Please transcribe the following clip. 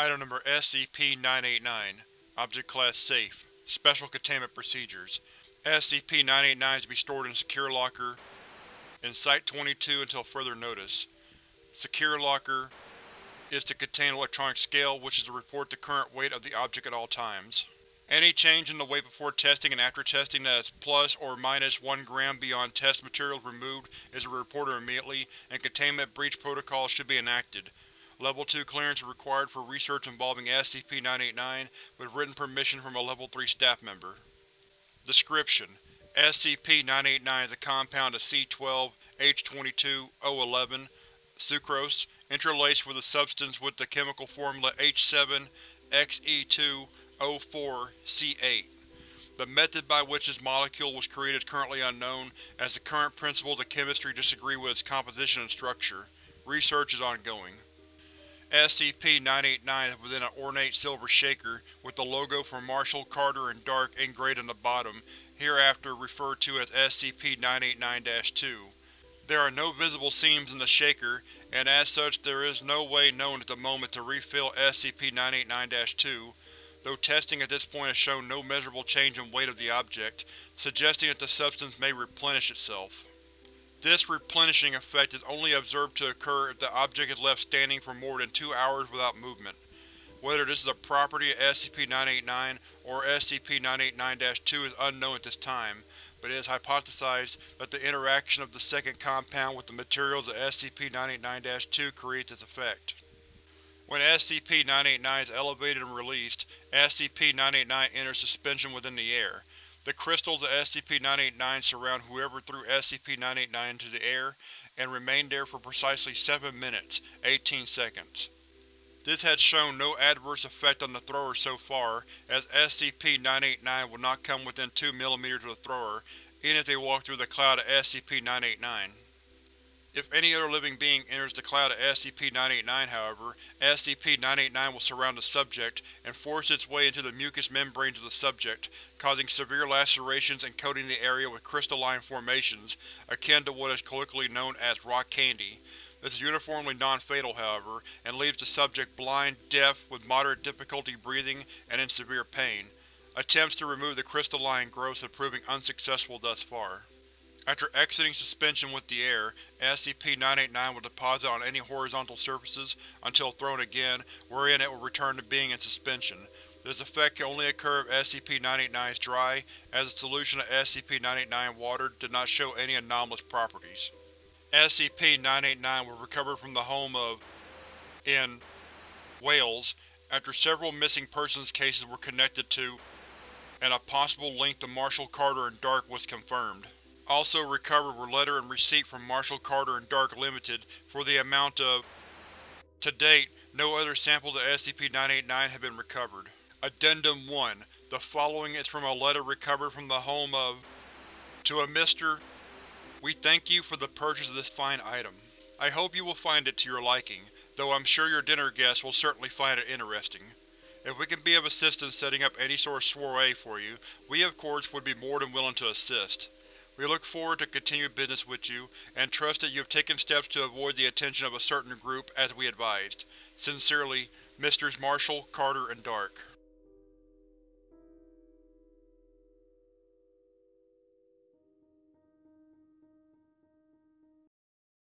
Item number SCP-989 Object Class Safe Special Containment Procedures SCP-989 is to be stored in Secure Locker in Site-22 until further notice. Secure Locker is to contain electronic scale which is to report the current weight of the object at all times. Any change in the weight before testing and after testing that is plus or minus 1 gram beyond test materials removed is to reported immediately, and containment breach protocols should be enacted. Level 2 clearance is required for research involving SCP-989 with written permission from a Level 3 staff member. Description: SCP-989 is a compound of C12H22O11 sucrose, interlaced with a substance with the chemical formula H7-XE2O4-C8. The method by which this molecule was created is currently unknown, as the current principles of chemistry disagree with its composition and structure. Research is ongoing. SCP-989 is within an ornate silver shaker, with the logo for Marshall, Carter, and Dark engraved on the bottom, hereafter referred to as SCP-989-2. There are no visible seams in the shaker, and as such there is no way known at the moment to refill SCP-989-2, though testing at this point has shown no measurable change in weight of the object, suggesting that the substance may replenish itself. This replenishing effect is only observed to occur if the object is left standing for more than two hours without movement. Whether this is a property of SCP-989 or SCP-989-2 is unknown at this time, but it is hypothesized that the interaction of the second compound with the materials of SCP-989-2 creates this effect. When SCP-989 is elevated and released, SCP-989 enters suspension within the air. The crystals of SCP-989 surround whoever threw SCP-989 into the air, and remain there for precisely 7 minutes, 18 seconds. This has shown no adverse effect on the thrower so far, as SCP-989 will not come within 2 mm of the thrower, even if they walk through the cloud of SCP-989. If any other living being enters the cloud of SCP-989, however, SCP-989 will surround the subject, and force its way into the mucous membranes of the subject, causing severe lacerations and coating the area with crystalline formations, akin to what is colloquially known as rock candy. This is uniformly non-fatal, however, and leaves the subject blind, deaf, with moderate difficulty breathing, and in severe pain. Attempts to remove the crystalline growths have proven unsuccessful thus far. After exiting suspension with the air, SCP-989 will deposit on any horizontal surfaces until thrown again, wherein it will return to being in suspension. This effect can only occur if SCP-989 is dry, as the solution of SCP-989 water did not show any anomalous properties. SCP-989 was recovered from the home of in Wales after several missing persons cases were connected to and a possible link to Marshall Carter and Dark was confirmed. Also recovered were letter and receipt from Marshall Carter and Dark Limited for the amount of… To date, no other samples of SCP-989 have been recovered. Addendum 1 The following is from a letter recovered from the home of… To a Mr. We thank you for the purchase of this fine item. I hope you will find it to your liking, though I'm sure your dinner guests will certainly find it interesting. If we can be of assistance setting up any sort of soiree for you, we of course would be more than willing to assist. We look forward to continued business with you, and trust that you have taken steps to avoid the attention of a certain group, as we advised. Sincerely, Mrs. Marshall, Carter, and Dark.